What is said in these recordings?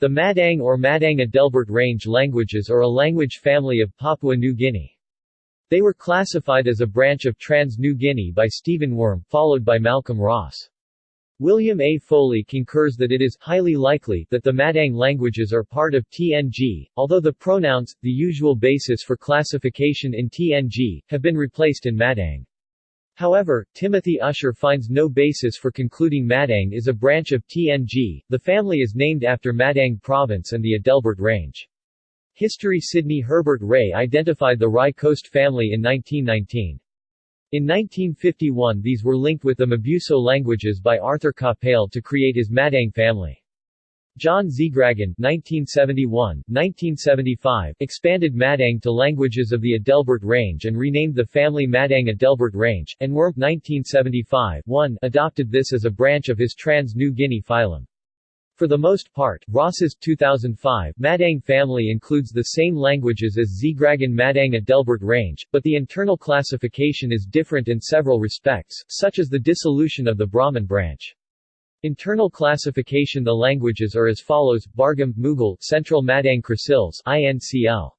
The Madang or Madang-Adelbert Range languages are a language family of Papua New Guinea. They were classified as a branch of Trans-New Guinea by Stephen Wurm, followed by Malcolm Ross. William A. Foley concurs that it is highly likely that the Madang languages are part of TNG, although the pronouns, the usual basis for classification in TNG, have been replaced in Madang. However, Timothy Usher finds no basis for concluding Madang is a branch of TNG. The family is named after Madang Province and the Adelbert Range. History Sidney Herbert Ray identified the Rai Coast family in 1919. In 1951 these were linked with the Mabuso languages by Arthur Capell to create his Madang family. John Z'graggen 1971, 1975 expanded Madang to languages of the Adelbert Range and renamed the family Madang Adelbert Range, and Wurm 1975 1 adopted this as a branch of his Trans-New Guinea phylum. For the most part, Ross's 2005 Madang family includes the same languages as Z'graggen Madang Adelbert Range, but the internal classification is different in several respects, such as the dissolution of the Brahman branch. Internal classification The languages are as follows, Bargam, Mughal, Central Madang Croisilles, INCL.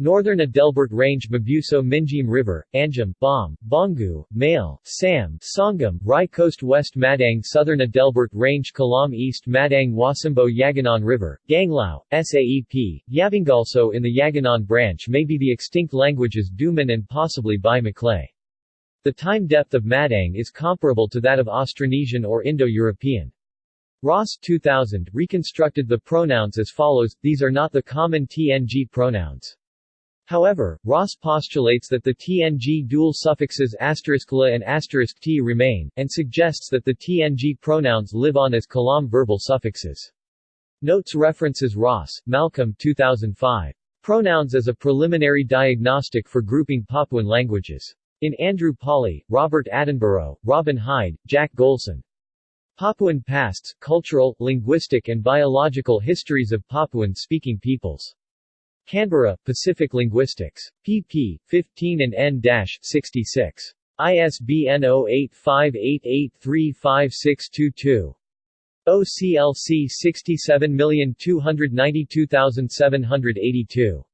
Northern Adelbert Range Mabuso Minjim River, Anjam, Bam, Bongu, Male, Sam, Songum, Rai Coast West Madang Southern Adelbert Range Kalam East Madang Wasembo Yaganon River, Ganglau, SAEP, Yavingalso in the Yaganon branch may be the extinct languages Dumun and possibly Bai Maclay. The time depth of Madang is comparable to that of Austronesian or Indo-European. Ross 2000 reconstructed the pronouns as follows, these are not the common TNG pronouns. However, Ross postulates that the TNG dual suffixes *la and *t remain, and suggests that the TNG pronouns live on as Kalam verbal suffixes. Notes references Ross, Malcolm 2005. Pronouns as a preliminary diagnostic for grouping Papuan languages. In Andrew Pawley, Robert Attenborough, Robin Hyde, Jack Golson. Papuan Pasts, Cultural, Linguistic and Biological Histories of Papuan-Speaking Peoples. Canberra, Pacific Linguistics. pp. 15 and n-66. ISBN 0858835622. OCLC 67292782.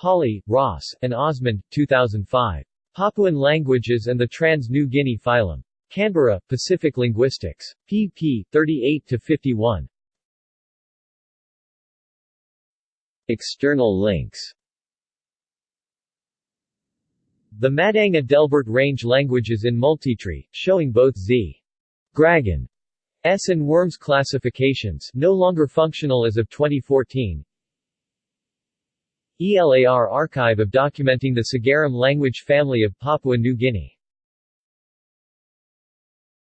Pawley, Ross, and Osmond, 2005. Papuan Languages and the Trans-New Guinea Phylum. Canberra, Pacific Linguistics. pp. 38-51. External links The Madang Adelbert Range Languages in Multitree, showing both Z. Gragan S and Wurms classifications no longer functional as of 2014 ELAR archive of documenting the Sogeram language family of Papua New Guinea